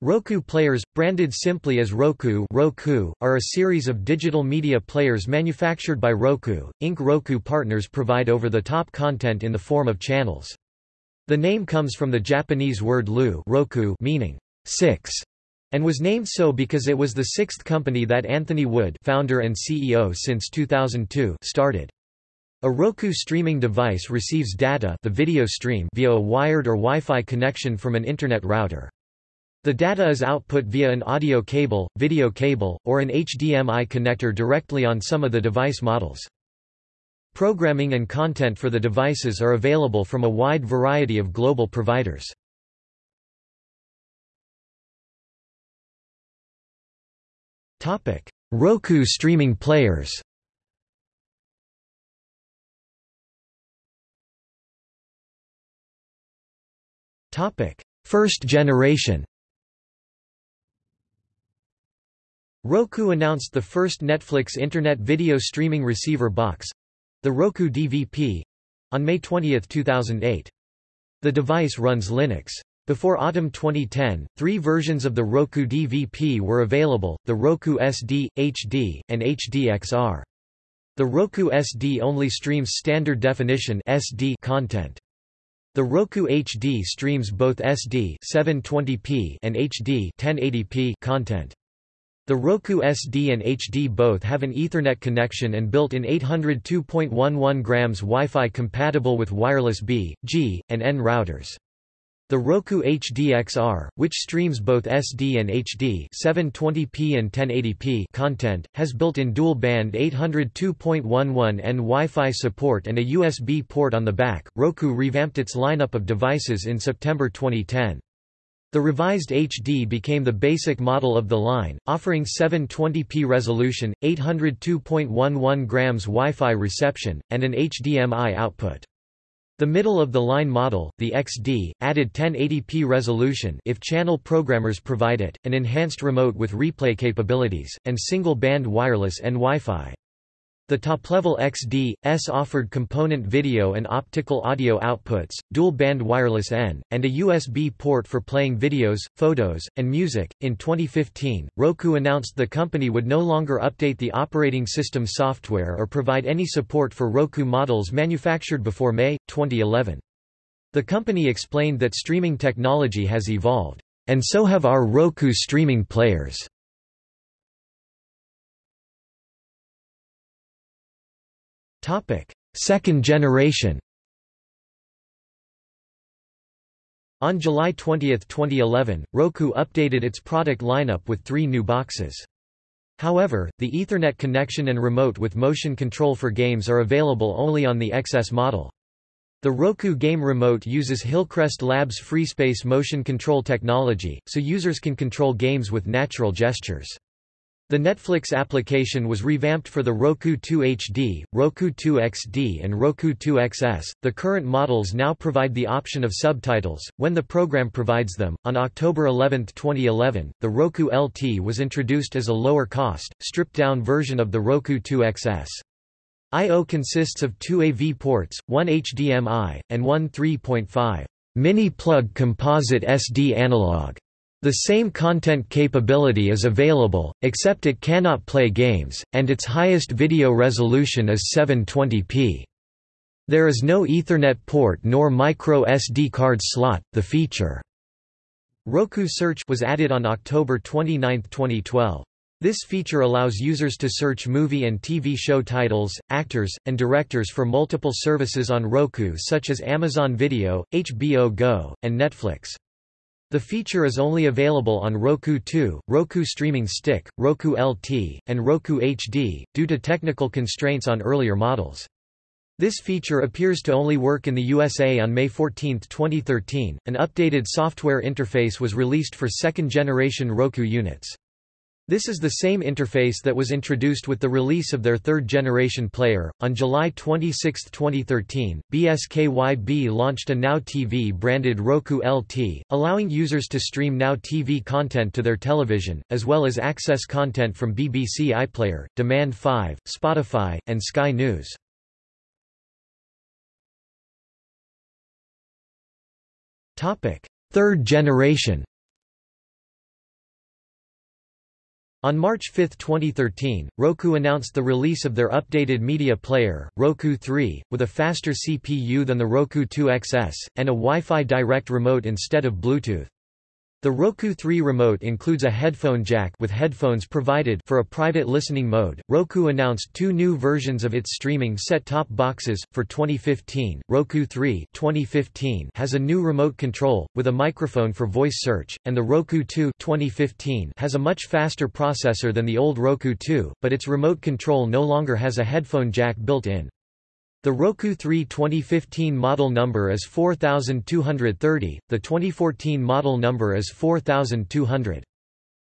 Roku players, branded simply as Roku, Roku are a series of digital media players manufactured by Roku, Inc. Roku partners provide over-the-top content in the form of channels. The name comes from the Japanese word lu roku meaning six, and was named so because it was the sixth company that Anthony Wood founder and CEO since 2002 started. A Roku streaming device receives data the video stream via a wired or Wi-Fi connection from an Internet router. The data is output via an audio cable, video cable, or an HDMI connector directly on some of the device models. Programming and content for the devices are available from a wide variety of global providers. Roku streaming players First generation Roku announced the first Netflix Internet Video Streaming Receiver box—the Roku DVP—on May 20, 2008. The device runs Linux. Before autumn 2010, three versions of the Roku DVP were available, the Roku SD, HD, and HDXR. The Roku SD only streams standard definition SD content. The Roku HD streams both SD 720p and HD 1080p content. The Roku SD and HD both have an Ethernet connection and built-in 802.11 grams Wi-Fi compatible with wireless B, G, and N routers. The Roku HDXR, which streams both SD and HD 720p and 1080p content, has built-in dual-band 802.11n Wi-Fi support and a USB port on the back. Roku revamped its lineup of devices in September 2010. The revised HD became the basic model of the line, offering 720p resolution, 802.11 grams Wi-Fi reception, and an HDMI output. The middle-of-the-line model, the XD, added 1080p resolution if channel programmers provide it, an enhanced remote with replay capabilities, and single-band wireless and Wi-Fi. The top-level XD.S offered component video and optical audio outputs, dual-band wireless N, and a USB port for playing videos, photos, and music. In 2015, Roku announced the company would no longer update the operating system software or provide any support for Roku models manufactured before May 2011. The company explained that streaming technology has evolved, and so have our Roku streaming players. Second generation On July 20, 2011, Roku updated its product lineup with three new boxes. However, the Ethernet connection and remote with motion control for games are available only on the XS model. The Roku Game Remote uses Hillcrest Labs FreeSpace motion control technology, so users can control games with natural gestures. The Netflix application was revamped for the Roku 2 HD, Roku 2 XD, and Roku 2 XS. The current models now provide the option of subtitles, when the program provides them. On October 11, 2011, the Roku LT was introduced as a lower cost, stripped down version of the Roku 2 XS. I.O. consists of two AV ports, one HDMI, and one 3.5 mini-plug composite SD analog. The same content capability is available, except it cannot play games, and its highest video resolution is 720p. There is no Ethernet port nor micro SD card slot. The feature Roku Search was added on October 29, 2012. This feature allows users to search movie and TV show titles, actors, and directors for multiple services on Roku such as Amazon Video, HBO Go, and Netflix. The feature is only available on Roku 2, Roku Streaming Stick, Roku LT, and Roku HD, due to technical constraints on earlier models. This feature appears to only work in the USA on May 14, 2013. An updated software interface was released for second generation Roku units. This is the same interface that was introduced with the release of their third-generation player. On July 26, 2013, BSKYB launched a Now TV branded Roku LT, allowing users to stream Now TV content to their television, as well as access content from BBC iPlayer, Demand 5, Spotify, and Sky News. Third generation On March 5, 2013, Roku announced the release of their updated media player, Roku 3, with a faster CPU than the Roku 2 XS, and a Wi-Fi direct remote instead of Bluetooth. The Roku 3 remote includes a headphone jack with headphones provided for a private listening mode. Roku announced two new versions of its streaming set-top boxes for 2015. Roku 3 2015 has a new remote control with a microphone for voice search, and the Roku 2 2015 has a much faster processor than the old Roku 2, but its remote control no longer has a headphone jack built in. The Roku 3 2015 model number is 4230, the 2014 model number is 4200.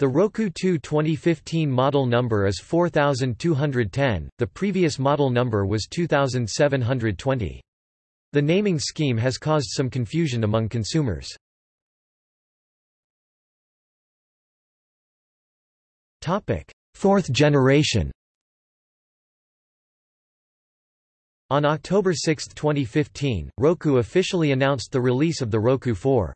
The Roku 2 2015 model number is 4210, the previous model number was 2720. The naming scheme has caused some confusion among consumers. Fourth generation On October 6, 2015, Roku officially announced the release of the Roku 4.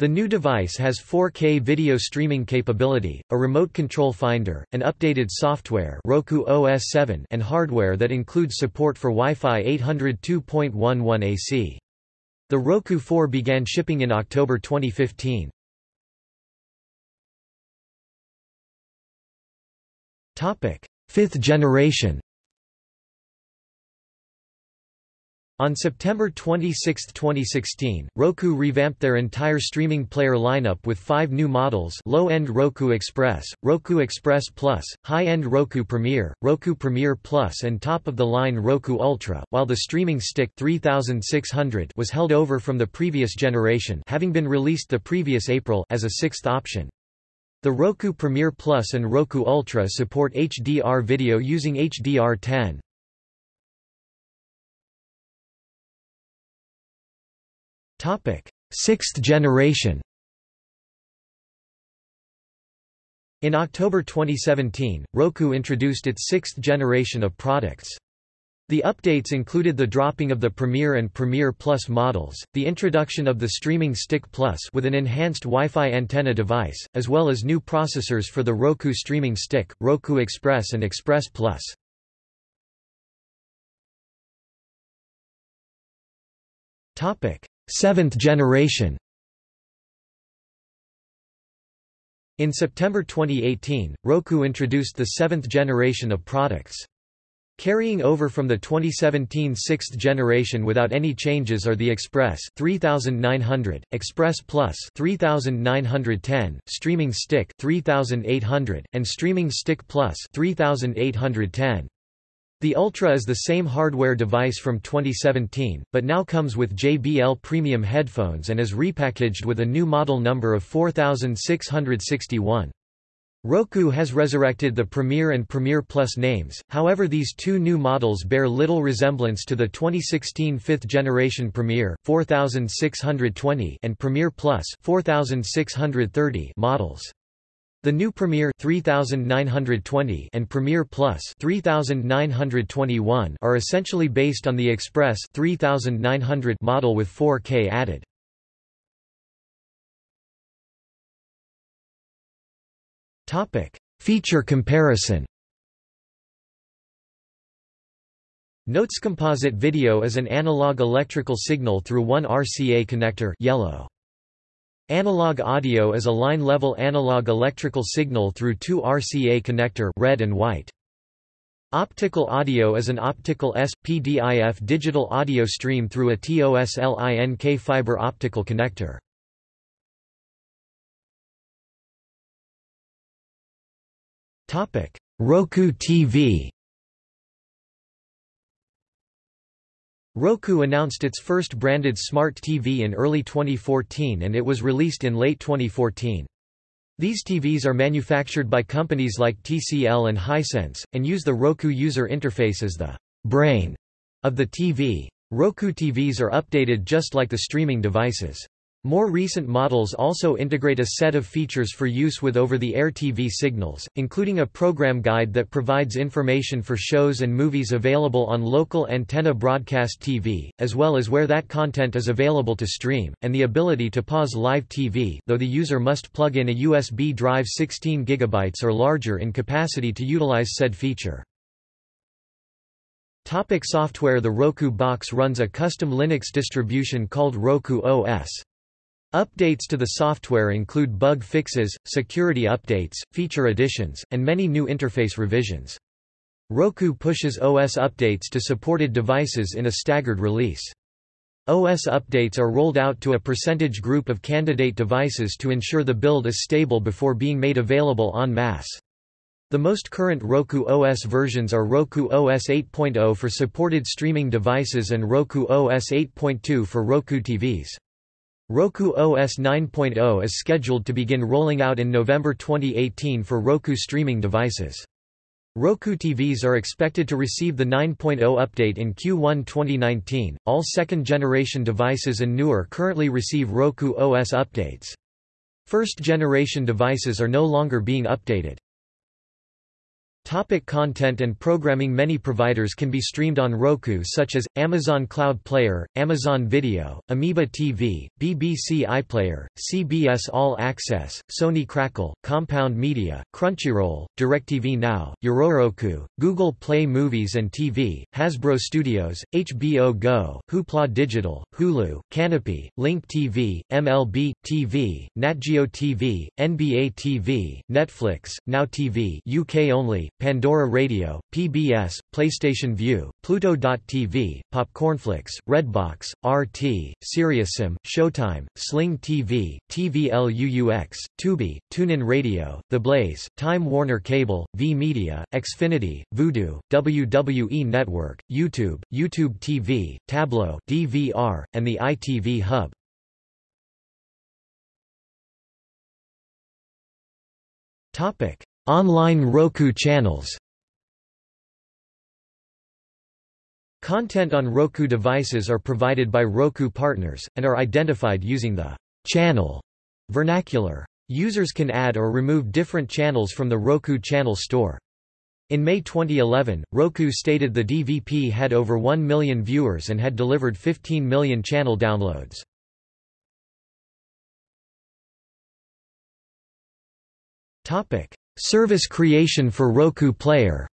The new device has 4K video streaming capability, a remote control finder, an updated software Roku OS 7 and hardware that includes support for Wi-Fi 802.11 AC. The Roku 4 began shipping in October 2015. Fifth generation On September 26, 2016, Roku revamped their entire streaming player lineup with five new models low-end Roku Express, Roku Express Plus, high-end Roku Premier, Roku Premier Plus and top-of-the-line Roku Ultra, while the streaming stick 3600 was held over from the previous generation having been released the previous April as a sixth option. The Roku Premier Plus and Roku Ultra support HDR video using HDR10. Sixth generation In October 2017, Roku introduced its sixth generation of products. The updates included the dropping of the Premier and Premier Plus models, the introduction of the Streaming Stick Plus with an enhanced Wi-Fi antenna device, as well as new processors for the Roku Streaming Stick, Roku Express and Express Plus. Topic: Seventh generation In September 2018, Roku introduced the seventh generation of products. Carrying over from the 2017 sixth generation without any changes are the Express 3900, Express Plus 3910, Streaming Stick 3800, and Streaming Stick Plus 3810. The Ultra is the same hardware device from 2017, but now comes with JBL premium headphones and is repackaged with a new model number of 4661. Roku has resurrected the Premier and Premier Plus names, however these two new models bear little resemblance to the 2016 fifth-generation Premier 4620 and Premier Plus 4630 models. The new Premier 3920 and Premier Plus 3921 are essentially based on the Express 3900 model with 4K added. Topic: Feature comparison. Notes composite video is an analog electrical signal through one RCA connector yellow. Analog audio is a line-level analog electrical signal through two RCA connector red and white. Optical audio is an optical S-PDIF digital audio stream through a TOSLINK fiber optical connector. Roku TV Roku announced its first branded smart TV in early 2014 and it was released in late 2014. These TVs are manufactured by companies like TCL and Hisense, and use the Roku user interface as the brain of the TV. Roku TVs are updated just like the streaming devices. More recent models also integrate a set of features for use with over-the-air TV signals, including a program guide that provides information for shows and movies available on local antenna broadcast TV, as well as where that content is available to stream, and the ability to pause live TV though the user must plug in a USB drive 16 GB or larger in capacity to utilize said feature. Topic software The Roku box runs a custom Linux distribution called Roku OS. Updates to the software include bug fixes, security updates, feature additions, and many new interface revisions. Roku pushes OS updates to supported devices in a staggered release. OS updates are rolled out to a percentage group of candidate devices to ensure the build is stable before being made available en masse. The most current Roku OS versions are Roku OS 8.0 for supported streaming devices and Roku OS 8.2 for Roku TVs. Roku OS 9.0 is scheduled to begin rolling out in November 2018 for Roku streaming devices. Roku TVs are expected to receive the 9.0 update in Q1 2019. All second generation devices and newer currently receive Roku OS updates. First generation devices are no longer being updated. Topic content and programming Many providers can be streamed on Roku such as, Amazon Cloud Player, Amazon Video, Amoeba TV, BBC iPlayer, CBS All Access, Sony Crackle, Compound Media, Crunchyroll, DirecTV Now, Yororoku, Google Play Movies and TV, Hasbro Studios, HBO Go, Hoopla Digital, Hulu, Kanopy, Link TV, MLB, TV, NatGeo TV, NBA TV, Netflix, Now TV UK only, Pandora Radio, PBS, PlayStation Vue, Pluto.tv, Popcornflix, Redbox, RT, SiriusXM, Showtime, Sling TV, TVLUUX, Tubi, TuneIn Radio, The Blaze, Time Warner Cable, V-Media, Xfinity, Vudu, WWE Network, YouTube, YouTube TV, Tablo, DVR, and the ITV Hub. Topic: Online Roku channels Content on Roku devices are provided by Roku partners, and are identified using the channel vernacular. Users can add or remove different channels from the Roku channel store. In May 2011, Roku stated the DVP had over 1 million viewers and had delivered 15 million channel downloads. Service creation for Roku Player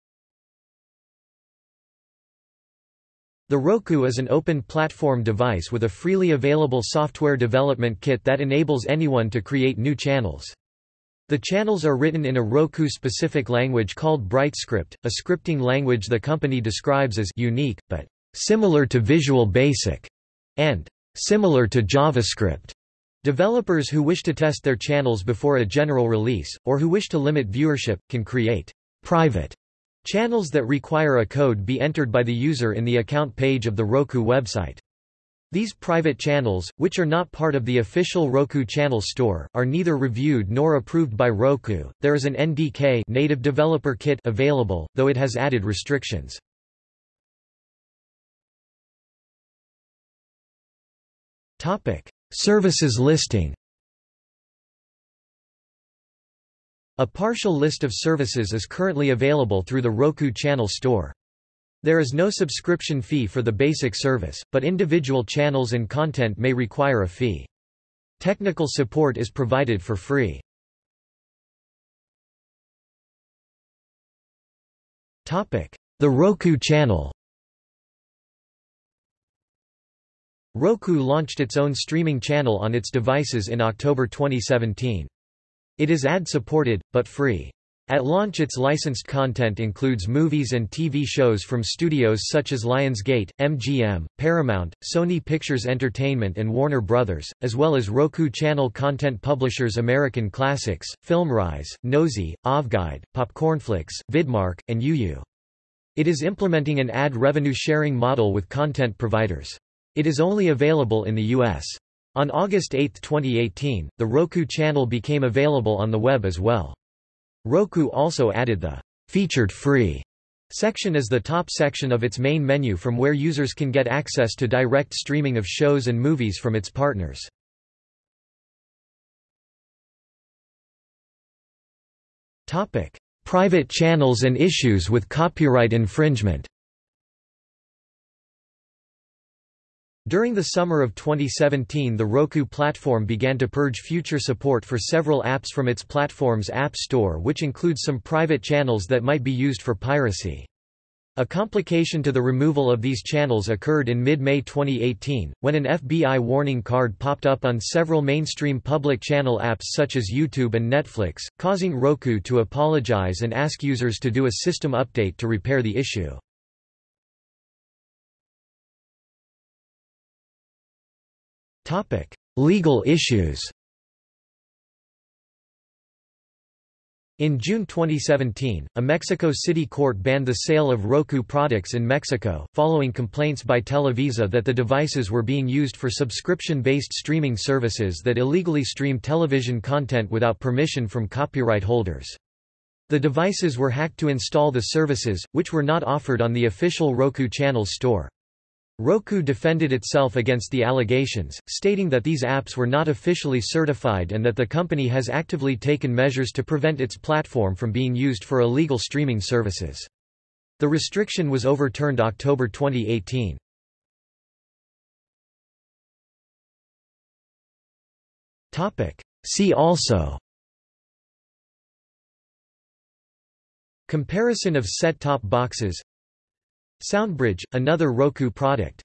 The Roku is an open platform device with a freely available software development kit that enables anyone to create new channels. The channels are written in a Roku-specific language called BrightScript, a scripting language the company describes as unique, but similar to Visual Basic, and similar to JavaScript. Developers who wish to test their channels before a general release, or who wish to limit viewership, can create private channels that require a code be entered by the user in the account page of the Roku website. These private channels, which are not part of the official Roku channel store, are neither reviewed nor approved by Roku. There is an NDK native developer kit available, though it has added restrictions. Topic: Services listing A partial list of services is currently available through the Roku Channel Store. There is no subscription fee for the basic service, but individual channels and content may require a fee. Technical support is provided for free. The Roku Channel Roku launched its own streaming channel on its devices in October 2017. It is ad-supported, but free. At launch its licensed content includes movies and TV shows from studios such as Lionsgate, MGM, Paramount, Sony Pictures Entertainment and Warner Bros., as well as Roku Channel content publishers American Classics, FilmRise, Nosey, OVGuide, Popcornflix, Vidmark, and YuYu. It is implementing an ad revenue sharing model with content providers. It is only available in the US. On August 8, 2018, the Roku channel became available on the web as well. Roku also added the featured free section as the top section of its main menu from where users can get access to direct streaming of shows and movies from its partners. Topic: Private channels and issues with copyright infringement. During the summer of 2017 the Roku platform began to purge future support for several apps from its platform's App Store which includes some private channels that might be used for piracy. A complication to the removal of these channels occurred in mid-May 2018, when an FBI warning card popped up on several mainstream public channel apps such as YouTube and Netflix, causing Roku to apologize and ask users to do a system update to repair the issue. Legal issues In June 2017, a Mexico City court banned the sale of Roku products in Mexico, following complaints by Televisa that the devices were being used for subscription-based streaming services that illegally stream television content without permission from copyright holders. The devices were hacked to install the services, which were not offered on the official Roku Channels store. Roku defended itself against the allegations, stating that these apps were not officially certified and that the company has actively taken measures to prevent its platform from being used for illegal streaming services. The restriction was overturned October 2018. See also Comparison of set-top boxes Soundbridge, another Roku product.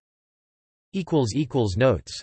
Notes